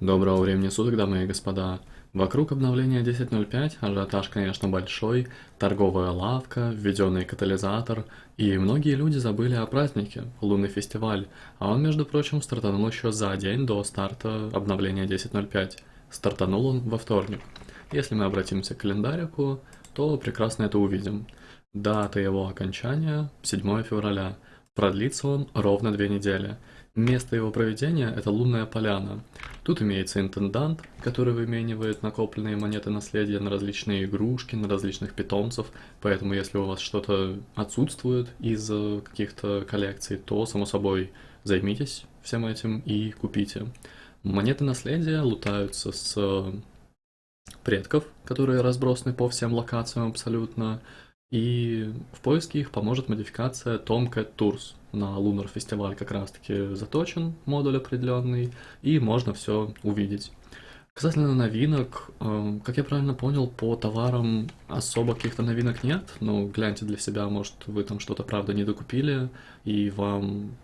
Доброго времени суток, дамы и господа. Вокруг обновления 10.05 ажиотаж, конечно, большой, торговая лавка, введенный катализатор, и многие люди забыли о празднике, лунный фестиваль, а он, между прочим, стартанул еще за день до старта обновления 10.05. Стартанул он во вторник. Если мы обратимся к календарику, то прекрасно это увидим. Дата его окончания 7 февраля. Продлится он ровно две недели. Место его проведения – это лунная поляна. Тут имеется интендант, который выменивает накопленные монеты наследия на различные игрушки, на различных питомцев, поэтому если у вас что-то отсутствует из э, каких-то коллекций, то, само собой, займитесь всем этим и купите. Монеты наследия лутаются с э, предков, которые разбросаны по всем локациям абсолютно, и в поиске их поможет модификация Tomcat Tours. На Lunar Festival как раз таки заточен модуль определенный, и можно все увидеть. Касательно новинок, э, как я правильно понял, по товарам особо каких-то новинок нет, но гляньте для себя, может вы там что-то правда не докупили, и вам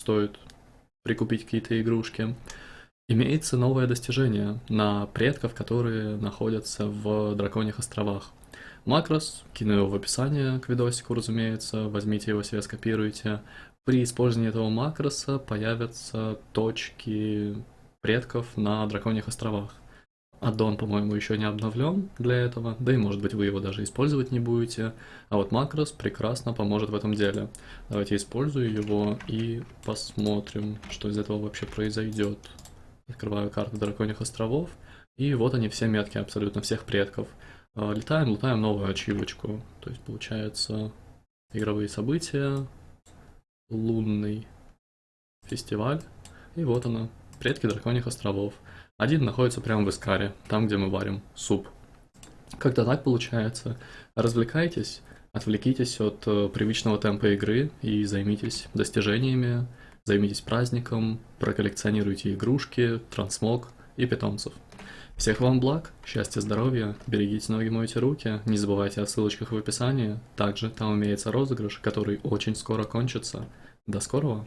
стоит прикупить какие-то игрушки. Имеется новое достижение на предков, которые находятся в Драконьих островах макрос, кину его в описание к видосику, разумеется, возьмите его себе, скопируйте. При использовании этого макроса появятся точки предков на Драконьих островах. Аддон, по-моему, еще не обновлен для этого, да и может быть вы его даже использовать не будете. А вот макрос прекрасно поможет в этом деле. Давайте использую его и посмотрим, что из этого вообще произойдет. Открываю карту Драконьих островов, и вот они все метки абсолютно всех предков. А, летаем, лутаем новую ачивочку. То есть получается игровые события, лунный фестиваль. И вот она, предки драконьих островов. Один находится прямо в Искаре, там, где мы варим суп. Как-то так получается. Развлекайтесь, отвлекитесь от э, привычного темпа игры и займитесь достижениями, займитесь праздником, проколлекционируйте игрушки, трансмог и питомцев. Всех вам благ, счастья, здоровья, берегите ноги, мойте руки, не забывайте о ссылочках в описании. Также там имеется розыгрыш, который очень скоро кончится. До скорого!